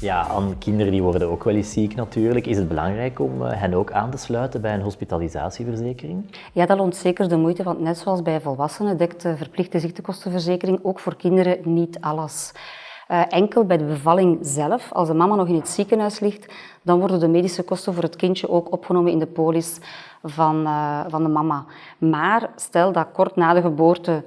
Ja, aan kinderen die worden ook wel eens ziek natuurlijk. Is het belangrijk om eh, hen ook aan te sluiten bij een hospitalisatieverzekering? Ja, dat loont zeker de moeite, want net zoals bij volwassenen dekt de verplichte ziektekostenverzekering ook voor kinderen niet alles. Uh, enkel bij de bevalling zelf, als de mama nog in het ziekenhuis ligt, dan worden de medische kosten voor het kindje ook opgenomen in de polis van, uh, van de mama. Maar stel dat kort na de geboorte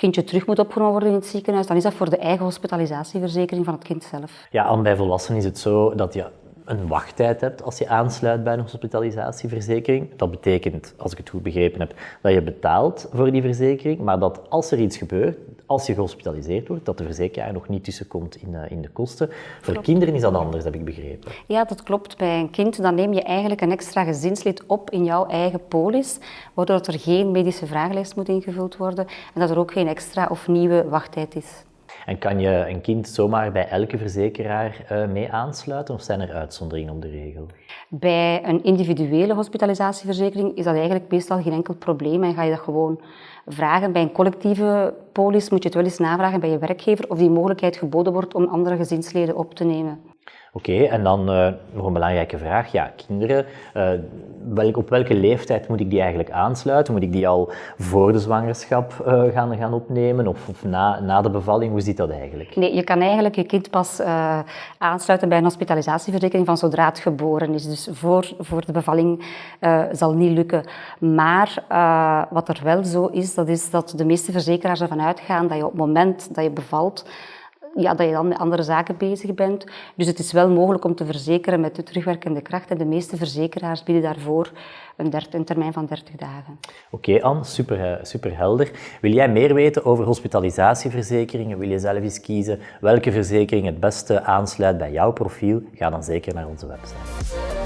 kindje terug moet opgenomen worden in het ziekenhuis, dan is dat voor de eigen hospitalisatieverzekering van het kind zelf. Ja, en bij volwassenen is het zo dat je een wachttijd hebt als je aansluit bij een hospitalisatieverzekering. Dat betekent, als ik het goed begrepen heb, dat je betaalt voor die verzekering, maar dat als er iets gebeurt, als je gehospitaliseerd wordt, dat de verzekeraar nog niet tussenkomt in, uh, in de kosten. Voor kinderen is dat anders, heb ik begrepen. Ja, dat klopt. Bij een kind dan neem je eigenlijk een extra gezinslid op in jouw eigen polis, waardoor er geen medische vragenlijst moet ingevuld worden en dat er ook geen extra of nieuwe wachttijd is. En kan je een kind zomaar bij elke verzekeraar uh, mee aansluiten of zijn er uitzonderingen op de regel? Bij een individuele hospitalisatieverzekering is dat eigenlijk meestal geen enkel probleem en ga je dat gewoon vragen. Bij een collectieve polis moet je het wel eens navragen bij je werkgever of die mogelijkheid geboden wordt om andere gezinsleden op te nemen. Oké, en dan uh, nog een belangrijke vraag. Ja, kinderen, uh, welk, op welke leeftijd moet ik die eigenlijk aansluiten? Moet ik die al voor de zwangerschap uh, gaan, gaan opnemen of, of, na, na de bevalling? Hoe zit dat eigenlijk? Nee, je kan eigenlijk je kind pas aansluiten bij een hospitalisatieverzekering van zodra het geboren is. Dus voor, voor de bevalling zal niet lukken. Maar wat er wel zo is, dat is dat de meeste verzekeraars ervan uitgaan dat je op het moment dat je bevalt, ja, dat je dan met andere zaken bezig bent. Dus het is wel mogelijk om te verzekeren met de terugwerkende kracht. En de meeste verzekeraars bieden daarvoor een, termijn van 30 dagen. Oké, okay, Anne, super, eh, super helder. Wil jij meer weten over hospitalisatieverzekeringen? Wil je zelf eens kiezen welke verzekering het beste aansluit bij jouw profiel? Ga dan zeker naar onze website.